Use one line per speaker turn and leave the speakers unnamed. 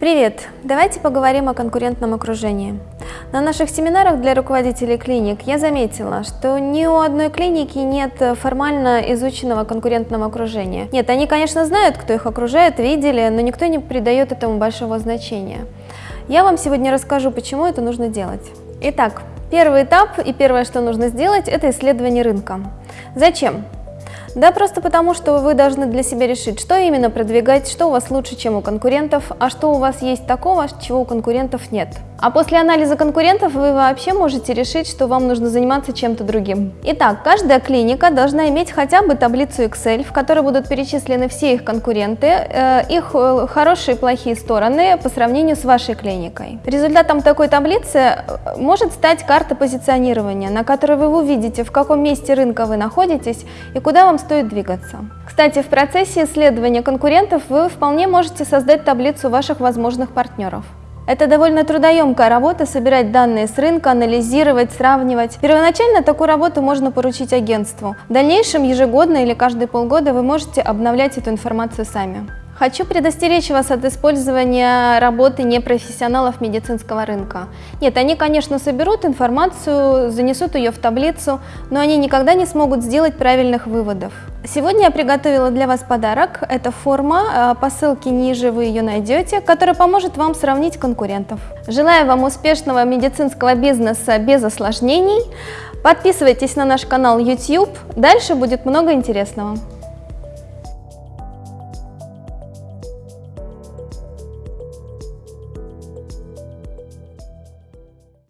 Привет! Давайте поговорим о конкурентном окружении. На наших семинарах для руководителей клиник я заметила, что ни у одной клиники нет формально изученного конкурентного окружения. Нет, они, конечно, знают, кто их окружает, видели, но никто не придает этому большого значения. Я вам сегодня расскажу, почему это нужно делать. Итак, первый этап и первое, что нужно сделать, это исследование рынка. Зачем? Да просто потому, что вы должны для себя решить, что именно продвигать, что у вас лучше, чем у конкурентов, а что у вас есть такого, чего у конкурентов нет. А после анализа конкурентов вы вообще можете решить, что вам нужно заниматься чем-то другим. Итак, каждая клиника должна иметь хотя бы таблицу Excel, в которой будут перечислены все их конкуренты, э, их э, хорошие и плохие стороны по сравнению с вашей клиникой. Результатом такой таблицы э, может стать карта позиционирования, на которой вы увидите, в каком месте рынка вы находитесь и куда вам стоит двигаться. Кстати, в процессе исследования конкурентов вы вполне можете создать таблицу ваших возможных партнеров. Это довольно трудоемкая работа, собирать данные с рынка, анализировать, сравнивать. Первоначально такую работу можно поручить агентству. В дальнейшем ежегодно или каждые полгода вы можете обновлять эту информацию сами. Хочу предостеречь вас от использования работы непрофессионалов медицинского рынка. Нет, они, конечно, соберут информацию, занесут ее в таблицу, но они никогда не смогут сделать правильных выводов. Сегодня я приготовила для вас подарок. Это форма, а, по ссылке ниже вы ее найдете, которая поможет вам сравнить конкурентов. Желаю вам успешного медицинского бизнеса без осложнений. Подписывайтесь на наш канал YouTube, дальше будет много интересного.